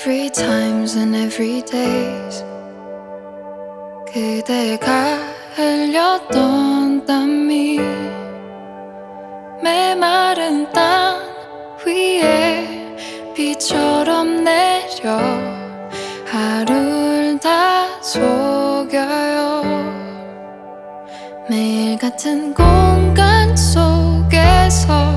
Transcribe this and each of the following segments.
every times and every days. 그대가 흘렸던 땀이 메마른 땅 위에 비처럼 내려 하루를 다 속여요. 매일 같은 공간 속에서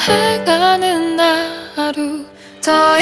해가는 하루. 더